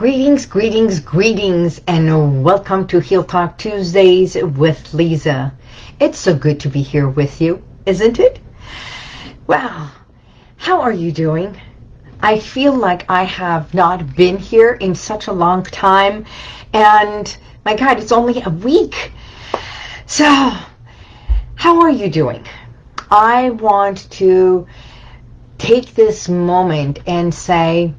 Greetings, greetings, greetings, and welcome to Heal Talk Tuesdays with Lisa. It's so good to be here with you, isn't it? Well, how are you doing? I feel like I have not been here in such a long time, and my God, it's only a week. So, how are you doing? I want to take this moment and say,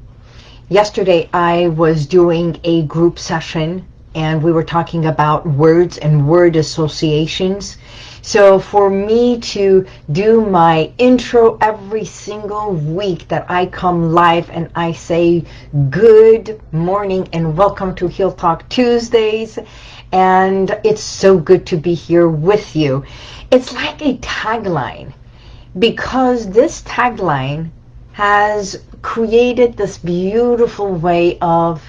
yesterday I was doing a group session and we were talking about words and word associations. So for me to do my intro every single week that I come live and I say good morning and welcome to Heal Talk Tuesdays and it's so good to be here with you. It's like a tagline because this tagline has created this beautiful way of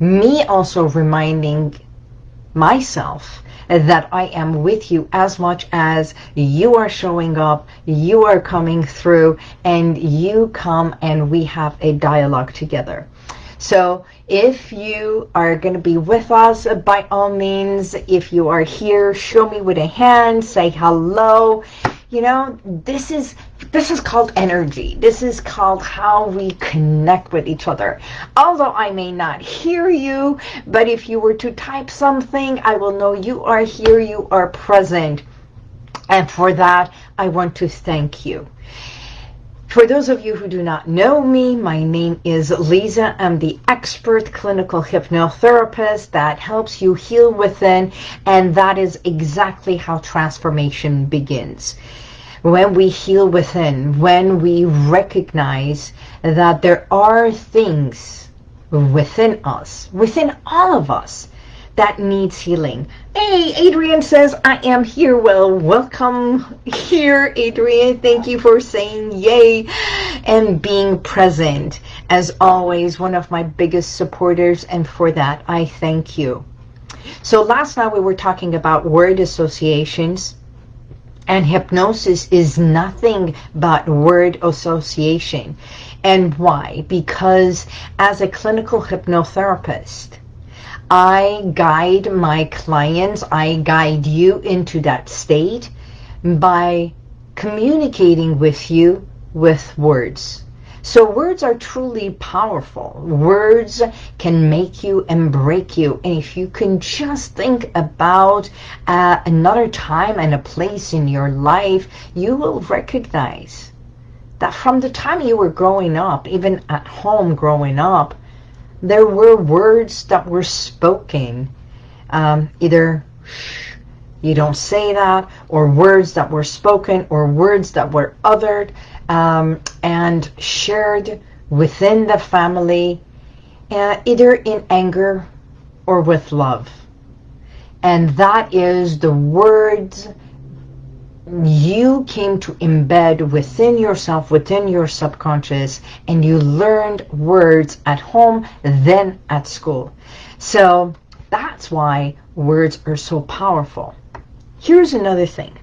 me also reminding myself that I am with you as much as you are showing up, you are coming through, and you come and we have a dialogue together. So if you are going to be with us, by all means, if you are here, show me with a hand, say hello. You know, this is this is called energy. This is called how we connect with each other. Although I may not hear you, but if you were to type something, I will know you are here, you are present. And for that, I want to thank you. For those of you who do not know me, my name is Lisa. I'm the expert clinical hypnotherapist that helps you heal within, and that is exactly how transformation begins when we heal within, when we recognize that there are things within us, within all of us, that needs healing. Hey, Adrian says, I am here. Well, welcome here, Adrian. Thank you for saying yay and being present. As always, one of my biggest supporters, and for that, I thank you. So last night we were talking about word associations and hypnosis is nothing but word association. And why? Because as a clinical hypnotherapist, I guide my clients, I guide you into that state by communicating with you with words. So words are truly powerful. Words can make you and break you. And if you can just think about uh, another time and a place in your life, you will recognize that from the time you were growing up, even at home growing up, there were words that were spoken. Um, either you don't say that, or words that were spoken, or words that were uttered um, and shared within the family, uh, either in anger or with love. And that is the words you came to embed within yourself, within your subconscious, and you learned words at home, then at school. So that's why words are so powerful. Here's another thing.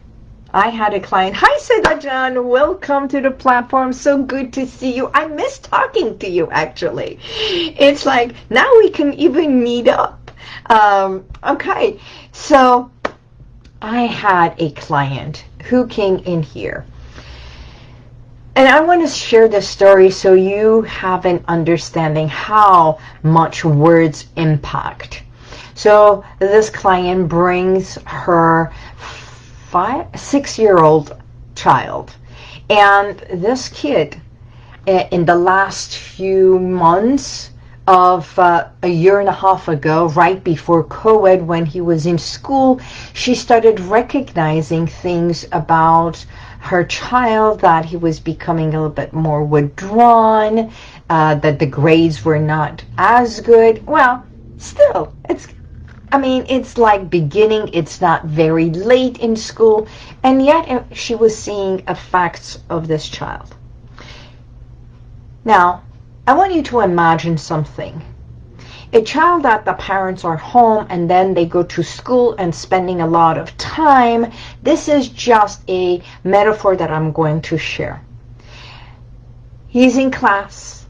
I had a client. Hi, Sedajan. Welcome to the platform. So good to see you. I miss talking to you, actually. It's like, now we can even meet up. Um, okay, so I had a client who came in here. And I want to share this story so you have an understanding how much words impact. So this client brings her five, six-year-old child. And this kid, eh, in the last few months of uh, a year and a half ago, right before COVID, when he was in school, she started recognizing things about her child, that he was becoming a little bit more withdrawn, uh, that the grades were not as good. Well, still, it's I mean, it's like beginning, it's not very late in school, and yet uh, she was seeing effects of this child. Now, I want you to imagine something. A child that the parents are home and then they go to school and spending a lot of time. This is just a metaphor that I'm going to share. He's in class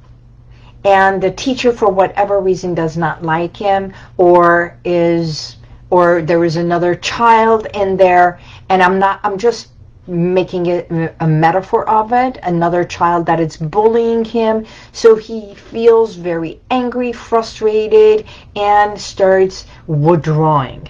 and the teacher for whatever reason does not like him or is or there is another child in there and I'm not I'm just making it a metaphor of it another child that is bullying him so he feels very angry frustrated and starts withdrawing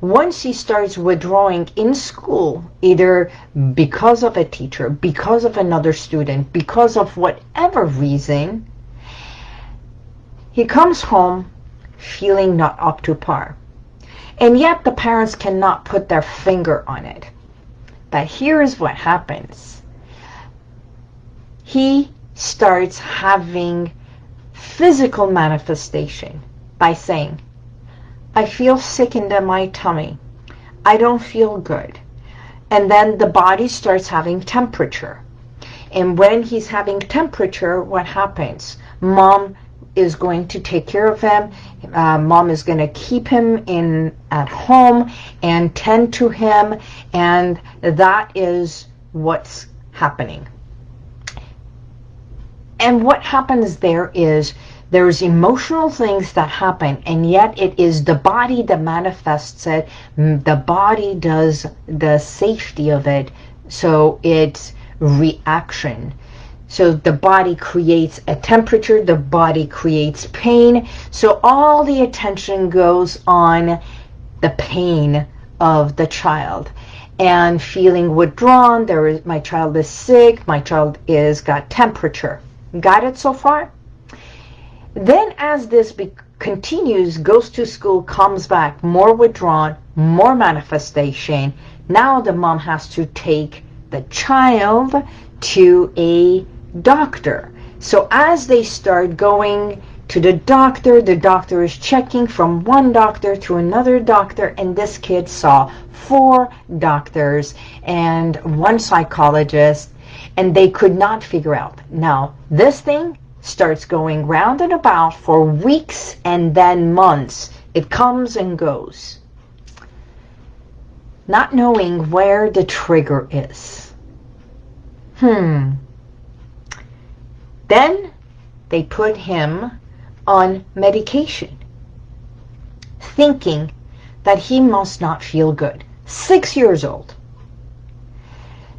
once he starts withdrawing in school either because of a teacher because of another student because of whatever reason he comes home feeling not up to par. And yet the parents cannot put their finger on it. But here's what happens. He starts having physical manifestation by saying, I feel sick in my tummy. I don't feel good. And then the body starts having temperature. And when he's having temperature, what happens? Mom is going to take care of him. Uh, mom is going to keep him in at home and tend to him, and that is what's happening. And what happens there is there's emotional things that happen, and yet it is the body that manifests it. The body does the safety of it, so it's reaction. So the body creates a temperature, the body creates pain. So all the attention goes on the pain of the child and feeling withdrawn. There is my child is sick. My child is got temperature. Got it so far? Then as this continues, goes to school, comes back, more withdrawn, more manifestation. Now the mom has to take the child to a doctor. So as they start going to the doctor, the doctor is checking from one doctor to another doctor, and this kid saw four doctors and one psychologist, and they could not figure out. Now, this thing starts going round and about for weeks and then months. It comes and goes. Not knowing where the trigger is. Hmm, then they put him on medication, thinking that he must not feel good. Six years old.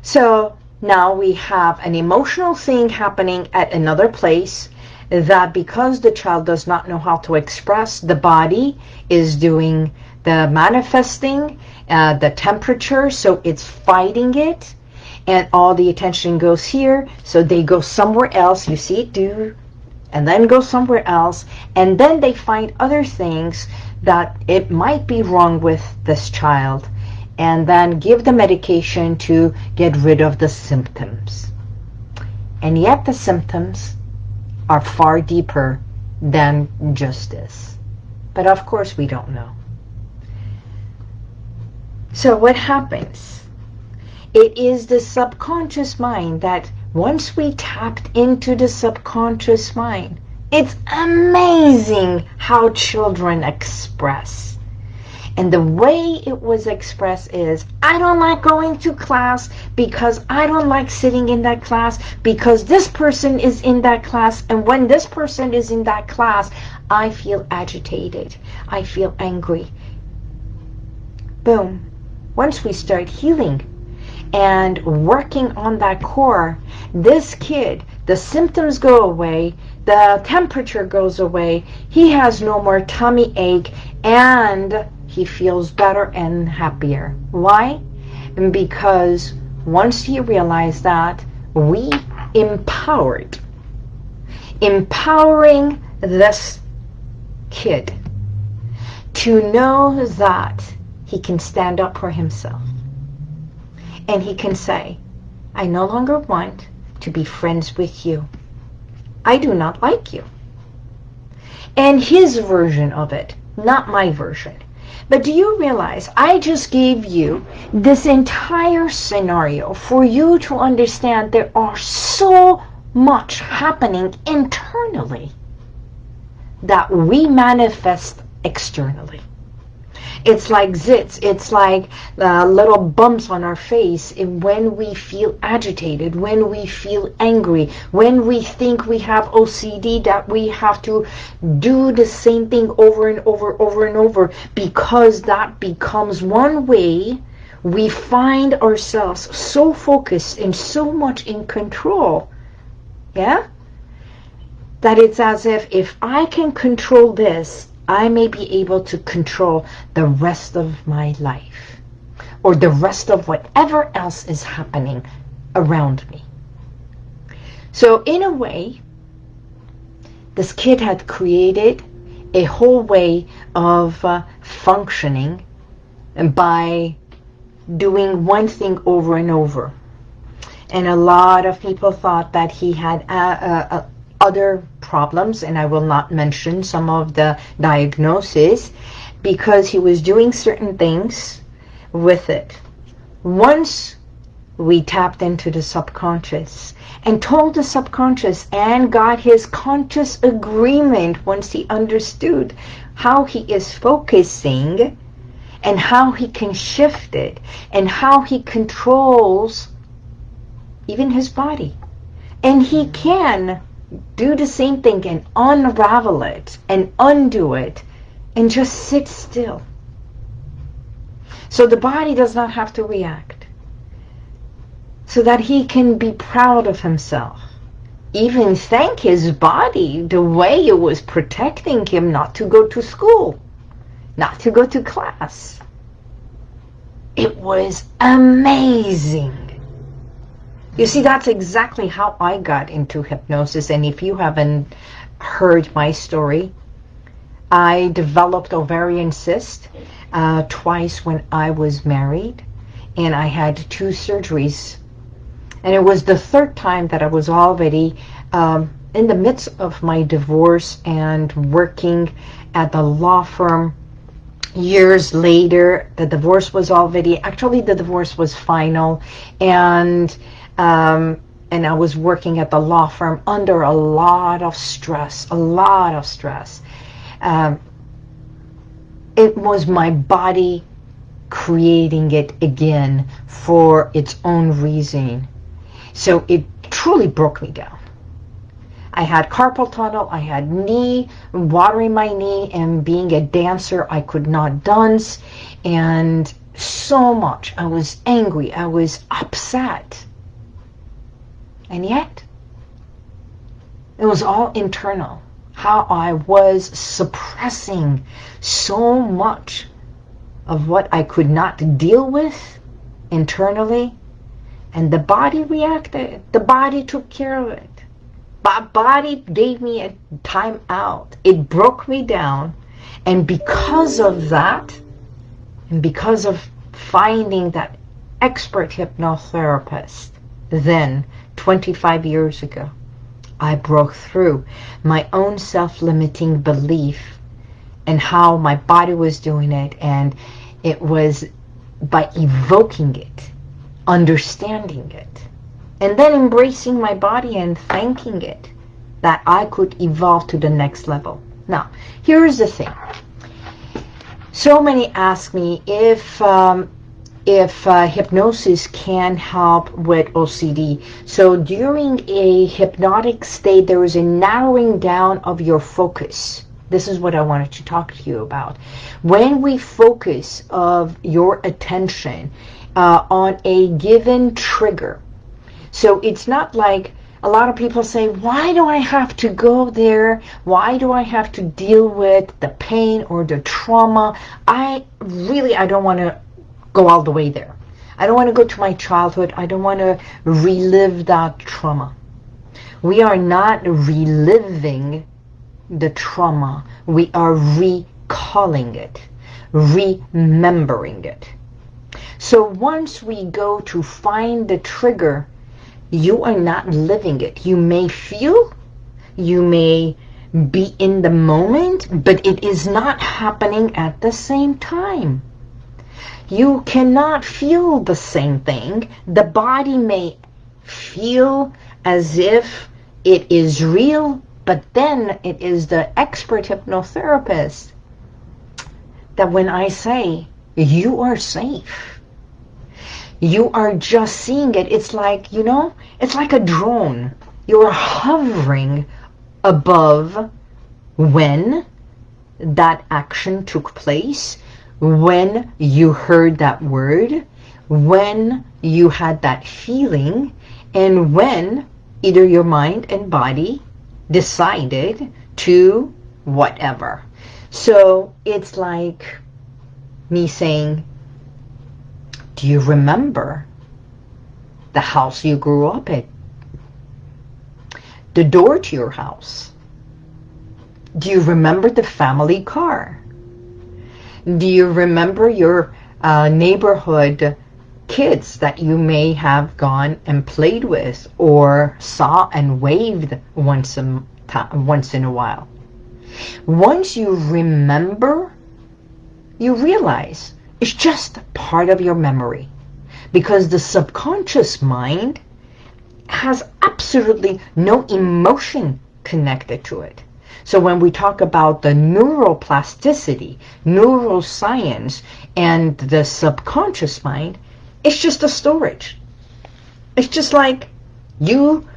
So now we have an emotional thing happening at another place that because the child does not know how to express, the body is doing the manifesting, uh, the temperature, so it's fighting it and all the attention goes here. So they go somewhere else. You see it do and then go somewhere else. And then they find other things that it might be wrong with this child. And then give the medication to get rid of the symptoms. And yet the symptoms are far deeper than just this. But of course we don't know. So what happens it is the subconscious mind that once we tapped into the subconscious mind, it's amazing how children express. And the way it was expressed is, I don't like going to class because I don't like sitting in that class because this person is in that class. And when this person is in that class, I feel agitated. I feel angry. Boom. Once we start healing and working on that core, this kid, the symptoms go away, the temperature goes away, he has no more tummy ache, and he feels better and happier. Why? Because once he realized that, we empowered, empowering this kid to know that he can stand up for himself and he can say, I no longer want to be friends with you. I do not like you. And his version of it, not my version. But do you realize I just gave you this entire scenario for you to understand there are so much happening internally that we manifest externally. It's like zits. It's like uh, little bumps on our face and when we feel agitated, when we feel angry, when we think we have OCD that we have to do the same thing over and over, over and over because that becomes one way we find ourselves so focused and so much in control. Yeah? That it's as if if I can control this, I may be able to control the rest of my life or the rest of whatever else is happening around me. So in a way, this kid had created a whole way of uh, functioning by doing one thing over and over. And a lot of people thought that he had uh, uh, uh, other problems, and I will not mention some of the diagnoses, because he was doing certain things with it. Once we tapped into the subconscious and told the subconscious and got his conscious agreement once he understood how he is focusing and how he can shift it and how he controls even his body. And he can do the same thing and unravel it and undo it and just sit still. So the body does not have to react. So that he can be proud of himself. Even thank his body the way it was protecting him not to go to school not to go to class. It was amazing. You see, that's exactly how I got into hypnosis. And if you haven't heard my story, I developed ovarian cyst uh, twice when I was married. And I had two surgeries. And it was the third time that I was already um, in the midst of my divorce and working at the law firm years later the divorce was already actually the divorce was final and um, and I was working at the law firm under a lot of stress a lot of stress um, it was my body creating it again for its own reason so it truly broke me down I had carpal tunnel, I had knee, watering my knee, and being a dancer, I could not dance, and so much. I was angry, I was upset. And yet, it was all internal. How I was suppressing so much of what I could not deal with internally. And the body reacted. The body took care of it my body gave me a time out. It broke me down. And because of that, and because of finding that expert hypnotherapist, then 25 years ago, I broke through my own self-limiting belief and how my body was doing it. And it was by evoking it, understanding it, and then embracing my body and thanking it that I could evolve to the next level. Now, here's the thing. So many ask me if um, if uh, hypnosis can help with OCD. So during a hypnotic state, there is a narrowing down of your focus. This is what I wanted to talk to you about. When we focus of your attention uh, on a given trigger, so it's not like a lot of people say, why do I have to go there? Why do I have to deal with the pain or the trauma? I really, I don't want to go all the way there. I don't want to go to my childhood. I don't want to relive that trauma. We are not reliving the trauma. We are recalling it, remembering it. So once we go to find the trigger you are not living it. You may feel, you may be in the moment, but it is not happening at the same time. You cannot feel the same thing. The body may feel as if it is real, but then it is the expert hypnotherapist that when I say you are safe, you are just seeing it. It's like, you know, it's like a drone. You're hovering above when that action took place, when you heard that word, when you had that feeling, and when either your mind and body decided to whatever. So it's like me saying, do you remember the house you grew up in? The door to your house? Do you remember the family car? Do you remember your uh, neighborhood kids that you may have gone and played with or saw and waved once a once in a while. Once you remember, you realize it's just part of your memory because the subconscious mind has absolutely no emotion connected to it. So when we talk about the neuroplasticity, neuroscience, and the subconscious mind, it's just a storage. It's just like you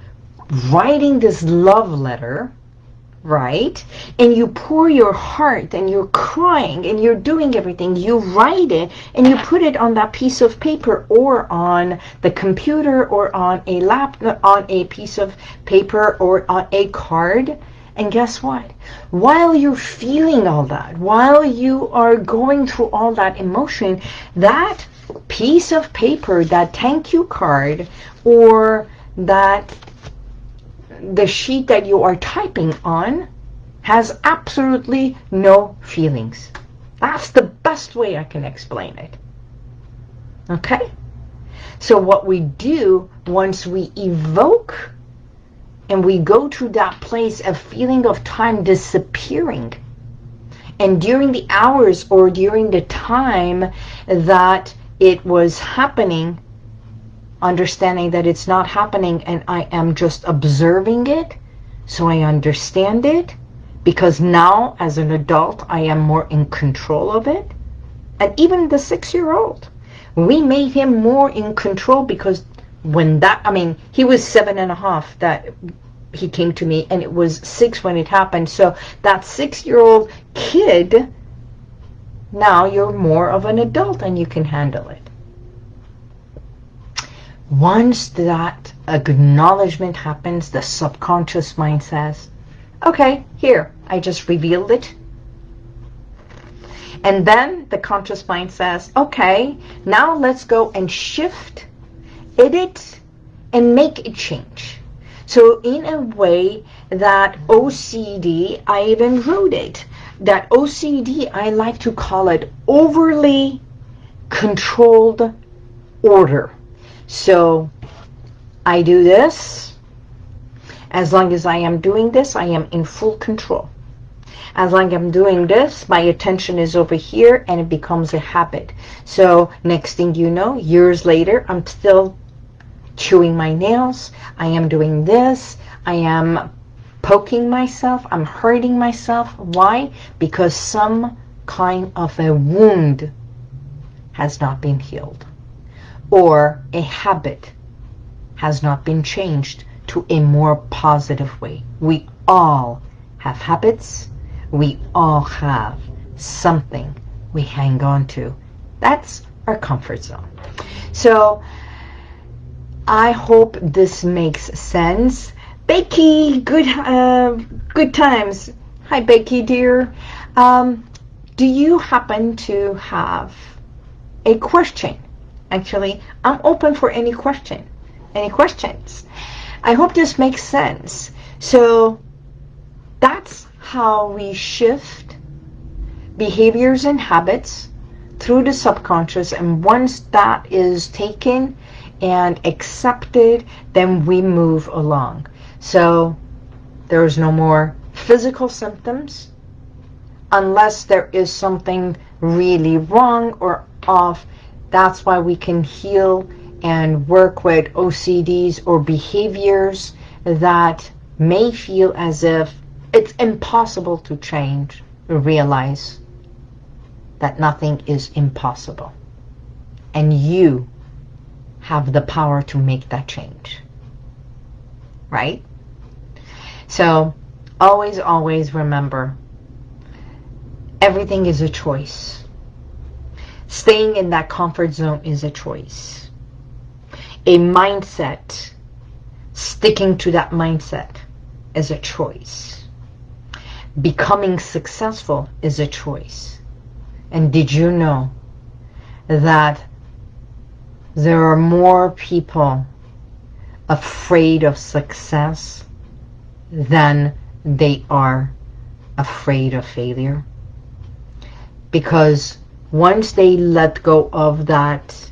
writing this love letter, right? And you pour your heart and you're crying and you're doing everything. You write it and you put it on that piece of paper or on the computer or on a lap on a piece of paper or on a card. And guess what? While you're feeling all that, while you are going through all that emotion, that piece of paper, that thank you card, or that the sheet that you are typing on has absolutely no feelings. That's the best way I can explain it. Okay? So what we do once we evoke and we go to that place of feeling of time disappearing. And during the hours or during the time that it was happening understanding that it's not happening and I am just observing it so I understand it because now as an adult I am more in control of it. And even the six-year-old we made him more in control because when that I mean he was seven and a half that he came to me and it was six when it happened so that six-year-old kid now you're more of an adult and you can handle it once that acknowledgement happens, the subconscious mind says, okay, here, I just revealed it. And then the conscious mind says, okay, now let's go and shift, edit, and make a change. So in a way that OCD, I even wrote it, that OCD, I like to call it overly controlled order. So I do this. As long as I am doing this, I am in full control. As long as I'm doing this, my attention is over here and it becomes a habit. So next thing you know, years later, I'm still chewing my nails. I am doing this. I am poking myself. I'm hurting myself. Why? Because some kind of a wound has not been healed or a habit has not been changed to a more positive way. We all have habits. We all have something we hang on to. That's our comfort zone. So I hope this makes sense. Becky, good uh, good times. Hi, Becky, dear. Um, do you happen to have a question Actually, I'm open for any question, any questions. I hope this makes sense. So that's how we shift behaviors and habits through the subconscious. And once that is taken and accepted, then we move along. So there's no more physical symptoms unless there is something really wrong or off that's why we can heal and work with OCDs or behaviors that may feel as if it's impossible to change, realize that nothing is impossible. And you have the power to make that change. Right? So always, always remember, everything is a choice. Staying in that comfort zone is a choice. A mindset, sticking to that mindset is a choice. Becoming successful is a choice. And did you know that there are more people afraid of success than they are afraid of failure. Because once they let go of that,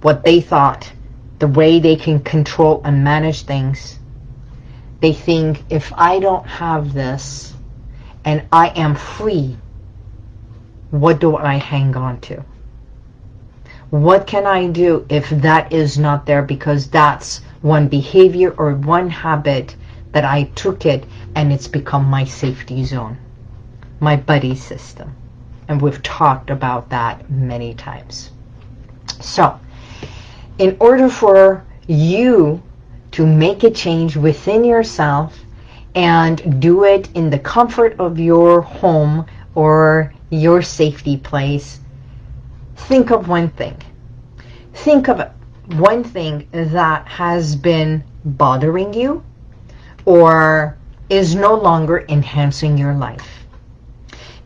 what they thought, the way they can control and manage things, they think, if I don't have this and I am free, what do I hang on to? What can I do if that is not there because that's one behavior or one habit that I took it and it's become my safety zone, my buddy system. And we've talked about that many times. So, in order for you to make a change within yourself and do it in the comfort of your home or your safety place, think of one thing. Think of one thing that has been bothering you or is no longer enhancing your life.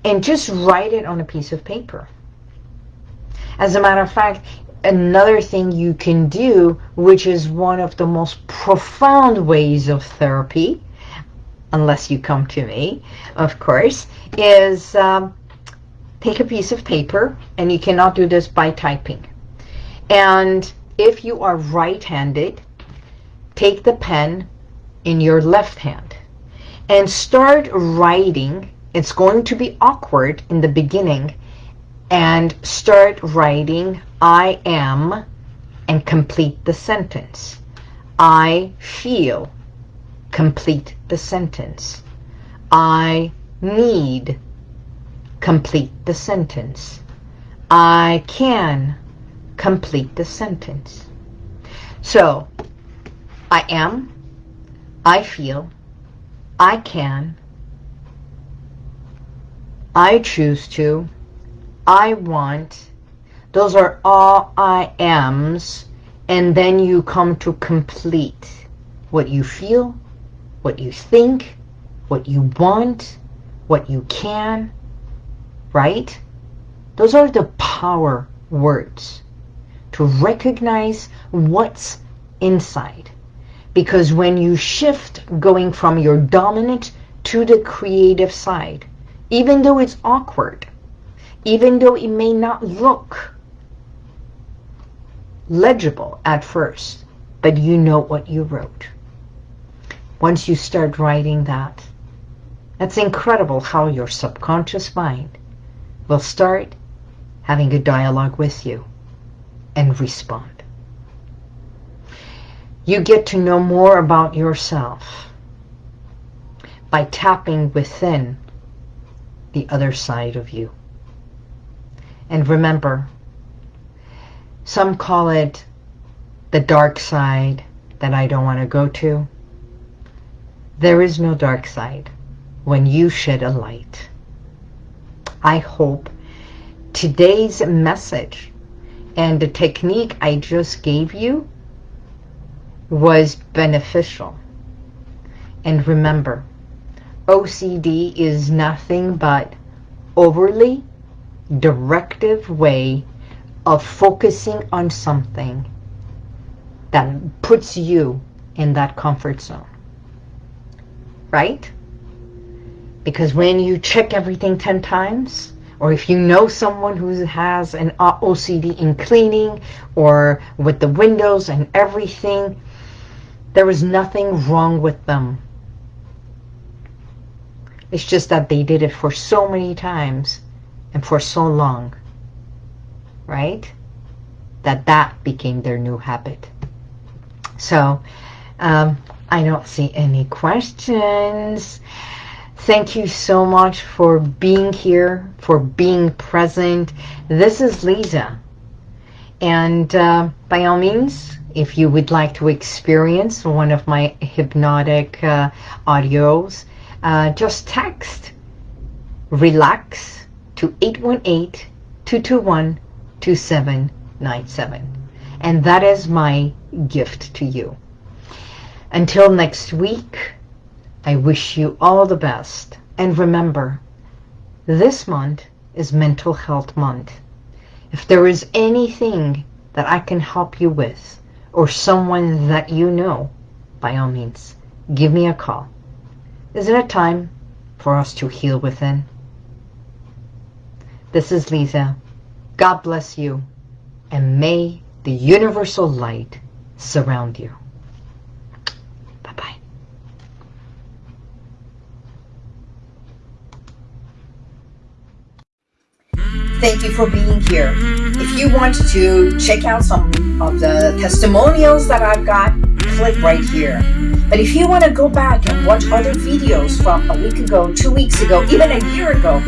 And just write it on a piece of paper. As a matter of fact, another thing you can do, which is one of the most profound ways of therapy, unless you come to me, of course, is um, take a piece of paper, and you cannot do this by typing. And if you are right-handed, take the pen in your left hand and start writing. It's going to be awkward in the beginning. And start writing, I am, and complete the sentence. I feel, complete the sentence. I need, complete the sentence. I can, complete the sentence. So, I am, I feel, I can, I choose to, I want. Those are all I ams. And then you come to complete what you feel, what you think, what you want, what you can, right? Those are the power words to recognize what's inside. Because when you shift going from your dominant to the creative side, even though it's awkward, even though it may not look legible at first, but you know what you wrote. Once you start writing that, that's incredible how your subconscious mind will start having a dialogue with you and respond. You get to know more about yourself by tapping within the other side of you. And remember, some call it the dark side that I don't want to go to. There is no dark side when you shed a light. I hope today's message and the technique I just gave you was beneficial. And remember, OCD is nothing but overly directive way of focusing on something that puts you in that comfort zone. Right? Because when you check everything 10 times, or if you know someone who has an OCD in cleaning or with the windows and everything, there is nothing wrong with them. It's just that they did it for so many times and for so long, right? That that became their new habit. So, um, I don't see any questions. Thank you so much for being here, for being present. This is Lisa. And uh, by all means, if you would like to experience one of my hypnotic uh, audios, uh, just text relax to 818-221-2797. And that is my gift to you. Until next week, I wish you all the best. And remember, this month is Mental Health Month. If there is anything that I can help you with, or someone that you know, by all means, give me a call. Isn't it time for us to heal within? This is Lisa. God bless you, and may the universal light surround you. Thank you for being here. Mm-hmm. If you want to check out some of the testimonials that I've got, click right here. But if you want to go back and watch other videos from a week ago, two weeks ago, even a year ago,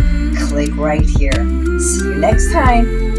click right here. See you next time.